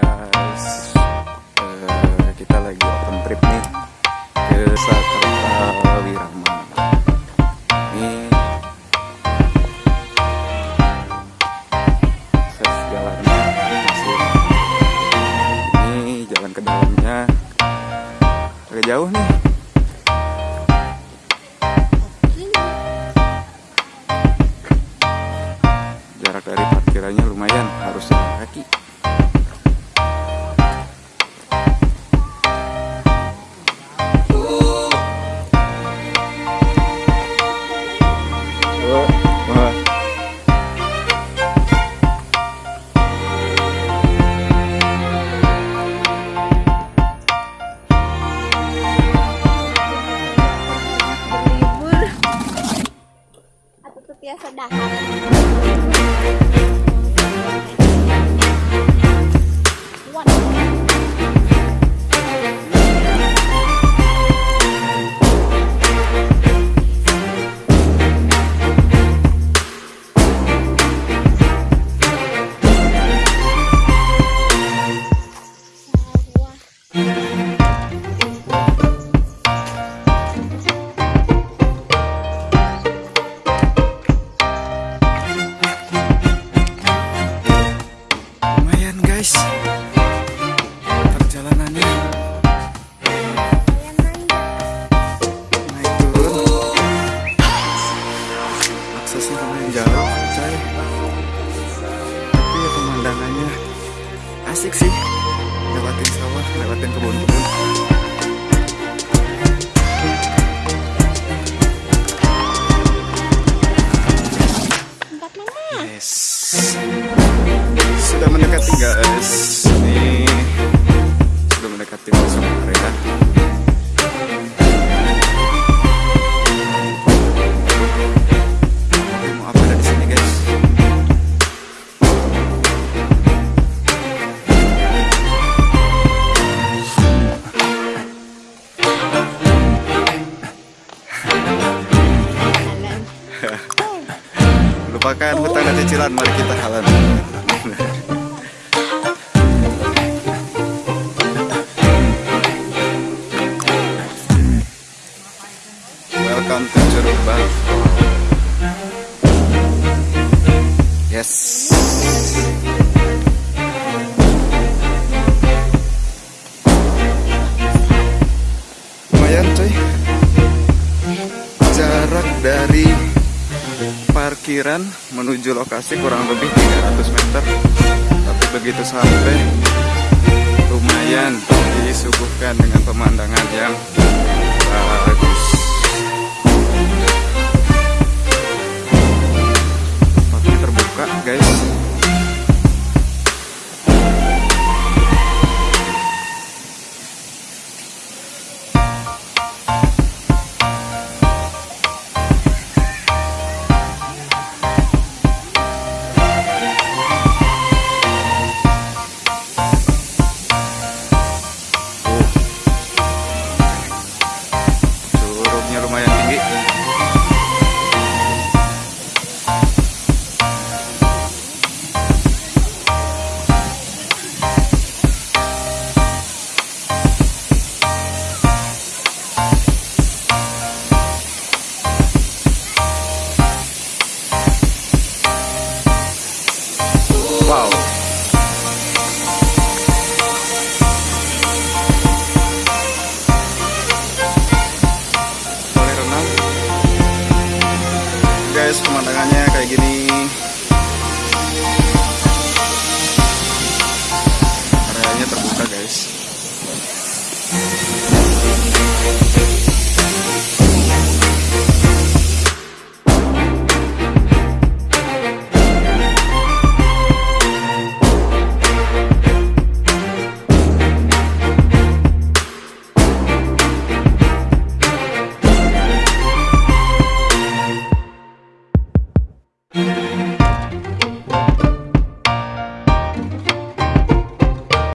guys. Uh, Kita lagi open trip nih Ke Sakerta Wirama. Ini Akses jalannya masih. Ini jalan ke dalamnya. Agak jauh nih. Jarak dari parkirannya lumayan Harus kaki Dạ, biasa dah. Yes. Sudah mendekati guys Lupakan hutang dan cicilan. Mari kita halan Welcome to Curug Yes. Lumayan coy Jarak dari parkiran menuju lokasi kurang lebih 300 meter. Tapi begitu sampai lumayan disuguhkan dengan pemandangan yang bagus pemandangannya kayak gini. Areanya terbuka, guys.